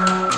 Bye.